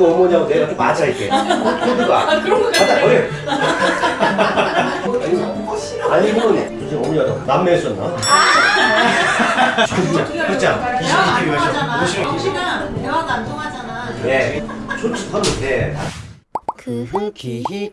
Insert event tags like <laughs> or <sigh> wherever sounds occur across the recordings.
그 어머니하고 내가 좀 맞아 이게 코드가 아, 그런 거 같아. 버려 아니면 무슨 어머니가 너 남매였었나? 그렇죠. 대화가 안 22kg 통하잖아. 하셔. 정식은 대화가 안 통하잖아. 네 솔직하면 돼그기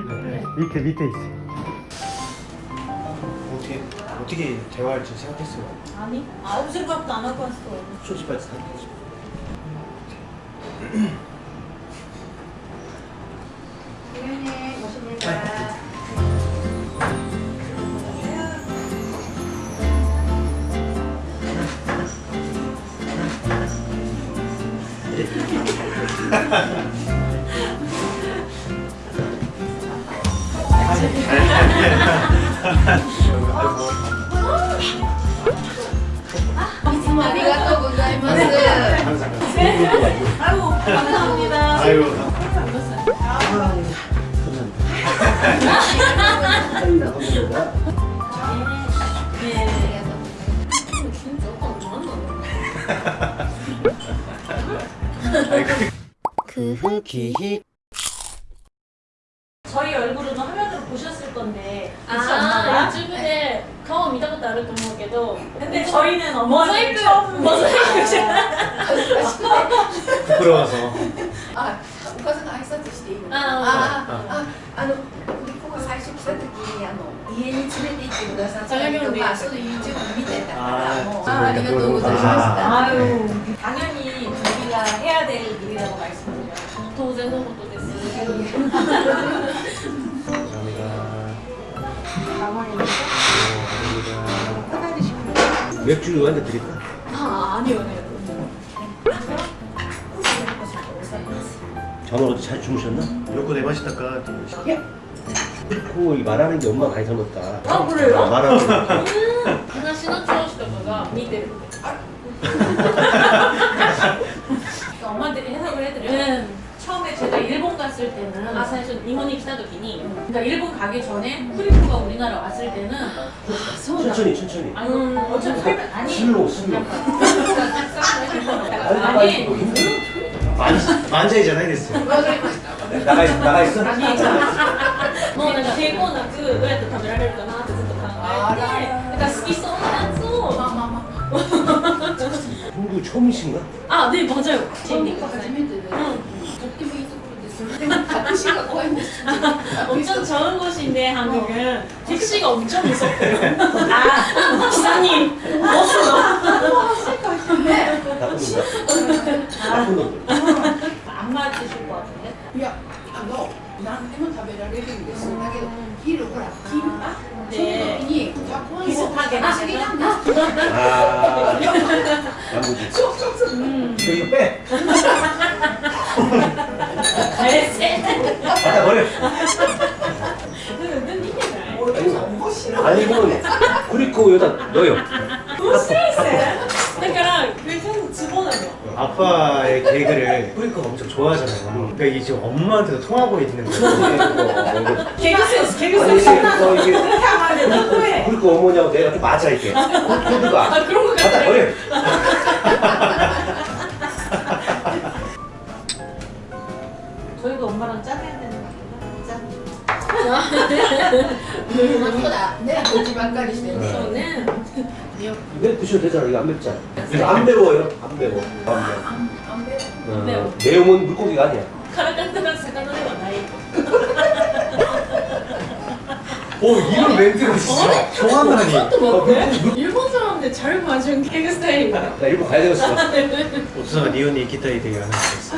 밑에 밑에 있어. 어떻게 어떻게 대화할지 생각했어요? 아니 아무 생각도 안 하고 왔어. 솔직하게 생각해 아이고 감사합니다. 아유, 그 기히 저희 얼굴은 화면으로 보셨을 건데 아, 엄마가? 유튜브에 顔見たことあると思うけど 근데 저희는 어머니 모자이크 모자이크 부끄러워서. あ、お母さんが挨拶していいの。ああ、あ、あの、ここが最初来た時に、あの、家に連れて行ってくださったりとか、その YouTube 見てたから、もう、あ、ありがとうございました。 아유 당연히 우리가 해야 될 일이라고 말씀드려요. 当然のことです 맥주 한 잔 드릴까? 아 아니요 아니요 잠을 잘 주무셨나? 여고 내 맛이 닦아 예? 그리고 말하는 게 엄마 많이 닮았다 아 그래요? 아, 말하는 거 음, 누나 신호 처음시다 보다 미대 갔을 때는 아最初日本に来た時に 그러니까 일본 가기 전에 후리프가 우리나라 왔을 때는 천천히 천천히 아니 음. 어차피 설명 아니 슬로우 슬로우 아니 아니 뭐 힘들어 만 만자이잖아 이랬어. わかりました。 나가 있어 나가 있어 もうなんか抵抗なくどうやって食べられるかなってずっと考えてだから好きそうなやつをまあまあまあ。 한국 처음이신가? 아 네 맞아요 本日初めてで、とっても 택시가 거의 못 <laughs> 엄청 좋은 곳인데 한국은 어. 택시가 엄청 무섭대요. <laughs> 아. 아 기사님 멋있어. 하실 것 같은데. 안 맞으실 것 같은데. 야, 너. 난 해문 타베라를 얘기했어. 나게 길을 보라. 아. 길? 네. 비슷하게 하시긴 한다. 아, 아. <laughs> 양보지. 쏙쏙쏙. 음. 이거 빼. 잘했어 갖다 버려 은근 이게 お父さん面白い。 아니면 그리고 여기다 넣어요 だから계속 집어넣어요 아빠의 개그를 뿌리코가 엄청 좋아하잖아요. 그러니까 이게 지금 엄마한테도 통하고 있는 거예요. 개그 센스 개그 아니 센스 이게 뭐 이게 그렇게 하면 안 돼. 너무해. 그리고 어머니하고 내가 좀 맞아 이게 코드가 아 그런 거 갖다 같아 버려 이거 네. 네, 드셔도 되잖아. 이거 안 맵잖아. 이거 안 매워요. 안 매워. 안 매워. 안 매워. 어, 매움은 물고기가 아니야. 카라칸타라 사카노데와 나이. 오 이런 멘트가 진짜 정확하니 어, 일본 사람인데 잘 맞은 개그 스타일인가? 나 일본 가야 되겠어 <laughs> 오사가 니온이 기타에 대해 하는 있어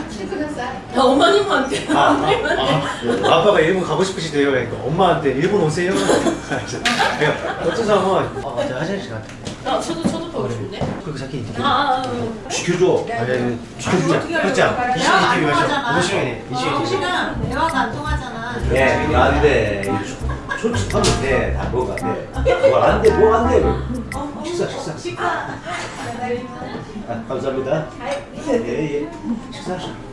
야, 어머님한테 아, 아, 아, 아빠가 일본 가고 싶으시대요. 그러니까 엄마한테 일본 오세요. <laughs> 그러니까 어떤 사람은 어, 아, 저 화장실 갔다 나 저도 저도 보고 싶은데. 그리고 자기 이렇게. 아, 지켜줘. 네, 네. 아니 아, 지켜주자. 그자 20년 이렇게 마셔. 5시간이네 20년 5시간 대화가 안 통하잖아. 네, 예 안돼. 솔직하면 돼다 뭐가 돼뭐안돼뭐안돼. 뭐 뭐 어, 아, 어, 식사 식사. 식사. 아, 감사합니다. 예예. 예. 식사하시죠.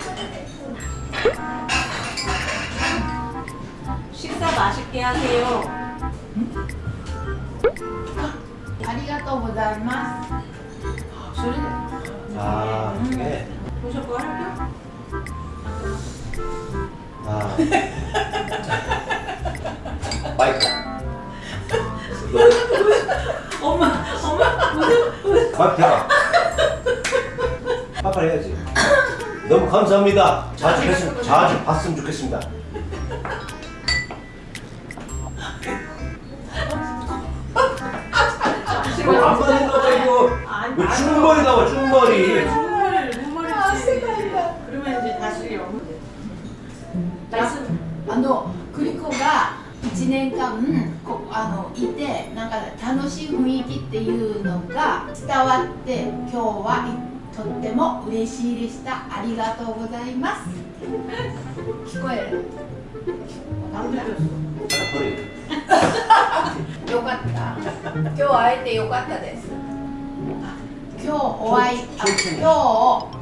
식사 맛있게 하세요. 아리가또보다이마스. 아, 이게. 음. 보셨고 할게요. 아. 마이크. 엄마, 엄마, 마이크 대박. 빠빠를 해야지. 너무 감사합니다. 자주 뵀으면, 자주 봤으면 좋겠습니다. 이거 안 맞는 거봐 이거. 이거 중머리 나와 중머리. 눈물을 눈물을 그러면 이제 다시 영어. 말씀 あのクリコが1年間こあのいてなんか楽しい雰囲気っていうのが伝わって今日はい とっても嬉しいでした。ありがとうございます。聞こえる？よかった。今日会えてよかったです。今日お会い今日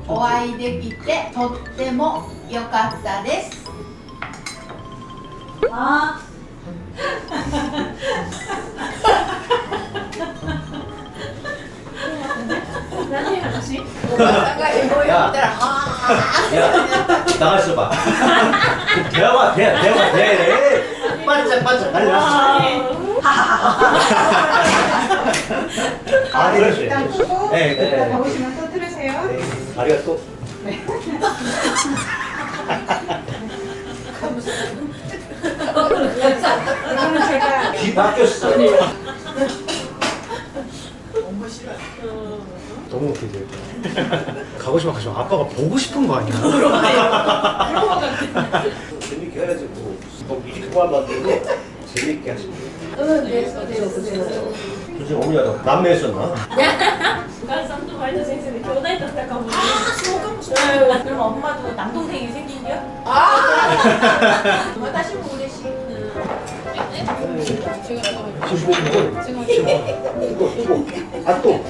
お会いできてとってもよかったです。あ。 何話 おばさんが英語を言ったらあ 야, 나가 있어봐. 대화가 돼, 대화가 돼. 반짝반짝 난리 났어. 아, 그렇지. 일단 끄고 네, 네. 이따 가보시면 또 들으세요. 네, 아리가또. 이거는 제가 귀 바뀌었어. 너무 웃기지 가고 싶어 가지고 아빠가 보고 싶은 거 아니야? 재밌게 해가지고 뭐 미리코만 만들고 재밌게 하시면 돼요 그지 어머니가 너 남매였었나? 북한산도 말도 생생해 교다이 떴다가 보니 아 소금 그럼 엄마도 남동생이 생긴 거야? 아! 다시 모르시 지금 뭐 지금 이거 이거 아또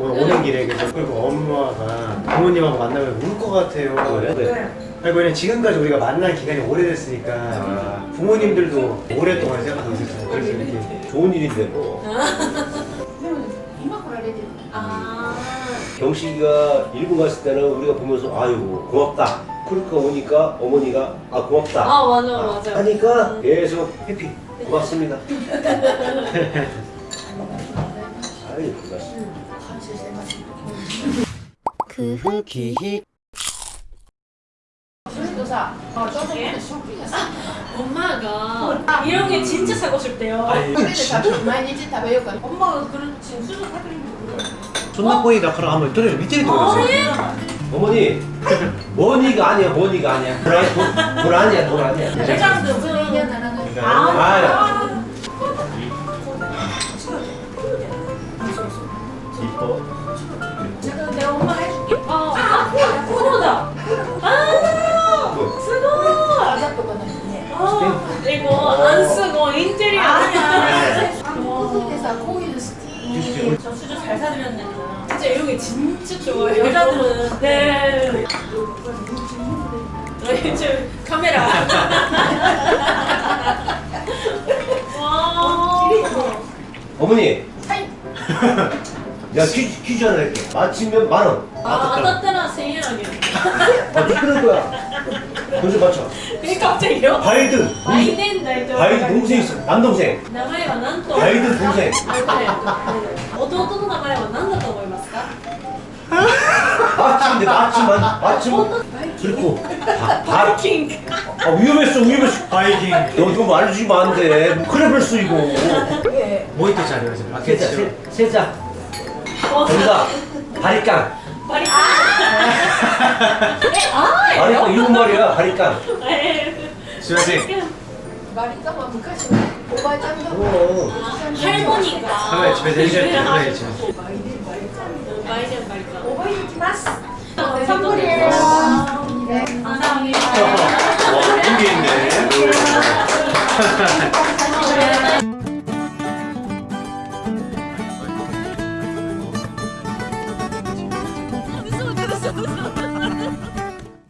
오는 길에 계속 그리고 엄마가 부모님하고 만나면 울 것 같아요 그래? 네. 아니 왜냐 지금까지 우리가 만난 기간이 오래됐으니까 부모님들도 오랫동안 생각하고 있었잖아요 그래서 이렇게 좋은 일인데 뭐 아 경식이가 일본 갔을 때는 우리가 보면서 아유 고맙다. 그러니까 오니까 어머니가 아 고맙다. 아, 맞아, 맞아. 하니까 계속 해피. 고맙습니다. <laughs> 아유 고맙습니다. 感謝してます 그 후기 それとさあちょっとショッピングさ 엄마가 이런 게 진짜 사고 싶대요 食べて食べる毎日食べようか 엄마가 그런 지금 수저 사드린 거 손나무이다. 그럼 한번 들어서 밑에 들어서 아, 예. 어머니. 머니가 아니야. 머니가 아니야. 돌, 돌, 돌 아니야 돌 아니야. 아, 아 잘 사드렸네. 진짜 이런 게 진짜 좋아요 여자들은 <laughs> 네 네, 지금 카메라 <laughs> 와 어머니. 하이. <laughs> 야 퀴즈, 퀴즈 하나 할게. 맞히면 만 원. 아, 세일하게 아, 너 그럴 거야. 요즘 맞죠? 그 갑자기요? 바이든 바이든 대통령 바이든 동생 있어 남동생. 나가이와 난또 바이든 동생. 아, 네. 어떤 나가이와 난다고 思いますか? 맞춤인데 맞춤만 맞춤. 그리고. 바이킹. 아 위험했어 위험했어. 바이킹. 너 이거 말해주면 안돼. 뭐 큰일 날수 이거 뭐이또 잘해요 지금 세자 세자. 어? 뭔가 바리깡. 바리깡. 아, 아리깡 일본 말이야 아리깡 수현이 마리짱만 북한식 고발 짬뽕 할머니가. 집에 내리자 그래